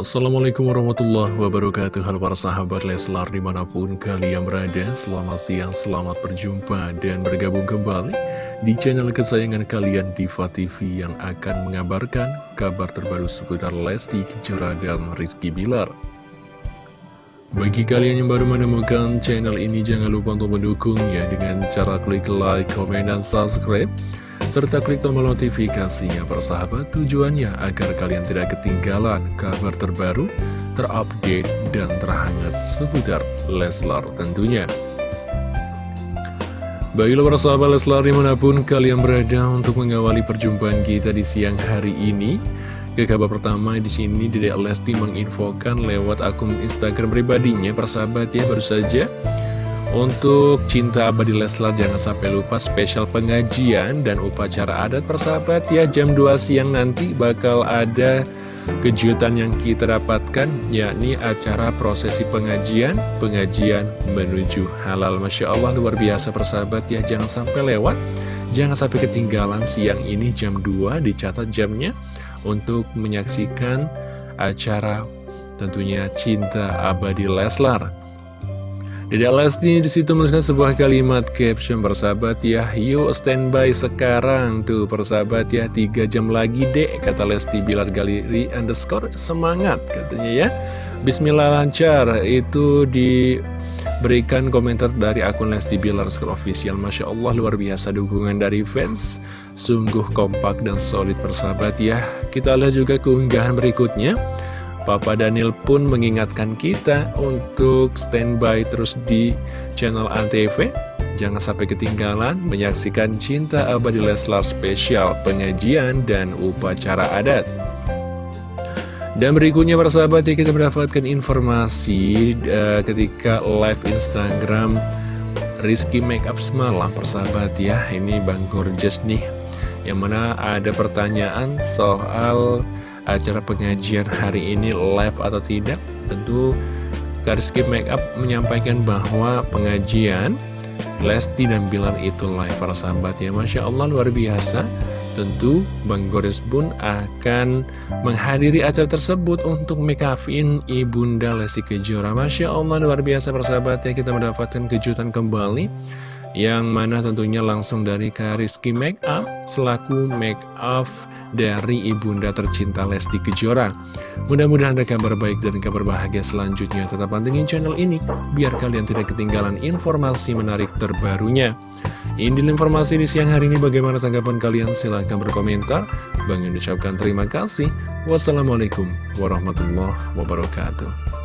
Assalamualaikum warahmatullahi wabarakatuh. Halo para sahabat Leslar di mana pun kalian berada Selamat siang, selamat berjumpa dan bergabung kembali Di channel kesayangan kalian Diva TV Yang akan mengabarkan kabar terbaru seputar Lesti Kejora dan Rizky Bilar. Bagi kalian yang baru menemukan channel ini Jangan lupa untuk mendukungnya dengan cara klik like, komen, dan subscribe serta klik tombol notifikasinya persahabat tujuannya agar kalian tidak ketinggalan kabar terbaru, terupdate, dan terhangat seputar Leslar tentunya. Baiklah persahabat Leslar di mana pun kalian berada untuk mengawali perjumpaan kita di siang hari ini. Ke kabar pertama di sini Dedek Lesti menginfokan lewat akun Instagram pribadinya persahabat ya baru saja untuk cinta abadi Leslar jangan sampai lupa spesial pengajian dan upacara adat persahabat ya. Jam 2 siang nanti bakal ada kejutan yang kita dapatkan yakni acara prosesi pengajian pengajian menuju halal. Masya Allah luar biasa persahabat ya. Jangan sampai lewat jangan sampai ketinggalan siang ini. Jam 2 dicatat jamnya untuk menyaksikan acara tentunya cinta abadi Leslar Dede Lesti di situ menuliskan sebuah kalimat caption persahabat ya Yuk standby sekarang tuh persahabat ya Tiga jam lagi dek kata Lesti Bilar Galeri underscore semangat katanya ya. Bismillah lancar itu diberikan komentar dari akun Lesti Bilar official. Masya Allah luar biasa dukungan dari fans. Sungguh kompak dan solid persahabat ya. Kita lihat juga keunggahan berikutnya Papa Daniel pun mengingatkan kita untuk standby terus di channel Antv. Jangan sampai ketinggalan menyaksikan Cinta Abadi Leslar spesial pengajian dan upacara adat. Dan berikutnya para sahabat ya kita mendapatkan informasi uh, ketika live Instagram Rizky Makeup semalam persahabat ya ini Bang Gorgeous nih yang mana ada pertanyaan soal acara pengajian hari ini live atau tidak Tentu Kariski Makeup menyampaikan bahwa pengajian Lesti dan Bilar itu live para sahabat ya. Masya Allah luar biasa. Tentu Bang Goris pun akan menghadiri acara tersebut untuk make Ibunda Lesti Kejora. Masya Allah luar biasa para sahabat ya. Kita mendapatkan kejutan kembali Yang mana tentunya langsung dari Kariski Makeup selaku make up dari ibunda tercinta Lesti Kejora. Mudah-mudahan ada kabar baik dan kabar bahagia selanjutnya. Tetap pantengin channel ini, biar kalian tidak ketinggalan informasi menarik terbarunya. Ini informasi di siang hari ini bagaimana tanggapan kalian? Silahkan berkomentar. Bang ucapkan terima kasih. Wassalamualaikum warahmatullahi wabarakatuh.